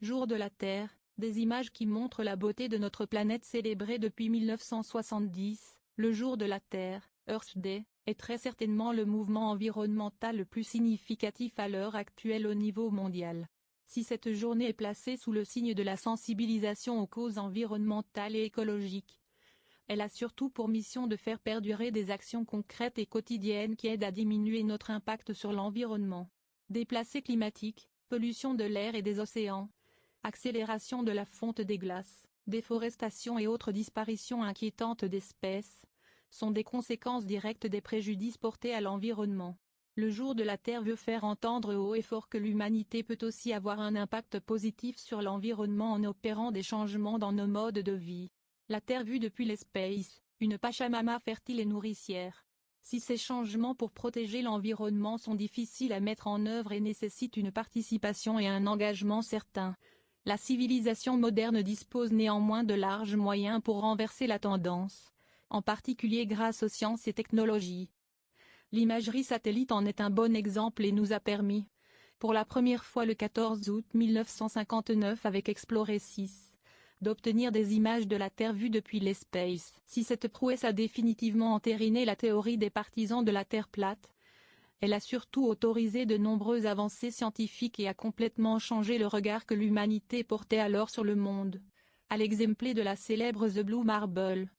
Jour de la Terre, des images qui montrent la beauté de notre planète célébrée depuis 1970, le Jour de la Terre, Earth Day, est très certainement le mouvement environnemental le plus significatif à l'heure actuelle au niveau mondial. Si cette journée est placée sous le signe de la sensibilisation aux causes environnementales et écologiques, elle a surtout pour mission de faire perdurer des actions concrètes et quotidiennes qui aident à diminuer notre impact sur l'environnement. Déplacés climatiques, pollution de l'air et des océans, accélération de la fonte des glaces, déforestation et autres disparitions inquiétantes d'espèces, sont des conséquences directes des préjudices portés à l'environnement. Le jour de la Terre veut faire entendre haut et fort que l'humanité peut aussi avoir un impact positif sur l'environnement en opérant des changements dans nos modes de vie. La Terre vue depuis l'espace, une Pachamama fertile et nourricière. Si ces changements pour protéger l'environnement sont difficiles à mettre en œuvre et nécessitent une participation et un engagement certain, la civilisation moderne dispose néanmoins de larges moyens pour renverser la tendance, en particulier grâce aux sciences et technologies. L'imagerie satellite en est un bon exemple et nous a permis, pour la première fois le 14 août 1959 avec Explorer 6, d'obtenir des images de la Terre vue depuis l'espace. Si cette prouesse a définitivement entériné la théorie des partisans de la Terre plate, elle a surtout autorisé de nombreuses avancées scientifiques et a complètement changé le regard que l'humanité portait alors sur le monde. À l'exemple de la célèbre The Blue Marble.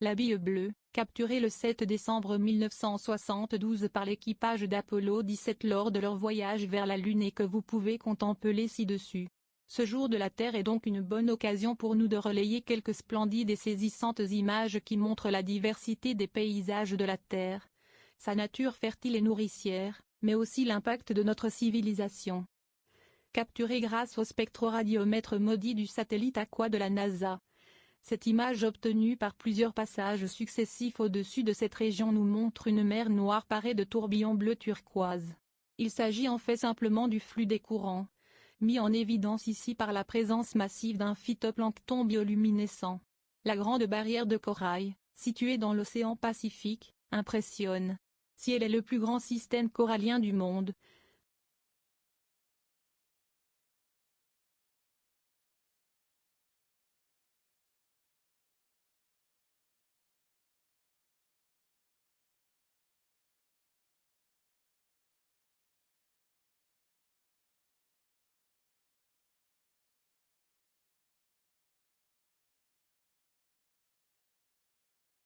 La bille bleue, capturée le 7 décembre 1972 par l'équipage d'Apollo 17 lors de leur voyage vers la Lune et que vous pouvez contempler ci-dessus. Ce jour de la Terre est donc une bonne occasion pour nous de relayer quelques splendides et saisissantes images qui montrent la diversité des paysages de la Terre, sa nature fertile et nourricière, mais aussi l'impact de notre civilisation. Capturée grâce au spectroradiomètre maudit du satellite Aqua de la NASA. Cette image obtenue par plusieurs passages successifs au-dessus de cette région nous montre une mer noire parée de tourbillons bleu turquoise. Il s'agit en fait simplement du flux des courants, mis en évidence ici par la présence massive d'un phytoplancton bioluminescent. La grande barrière de corail, située dans l'océan Pacifique, impressionne. Si elle est le plus grand système corallien du monde,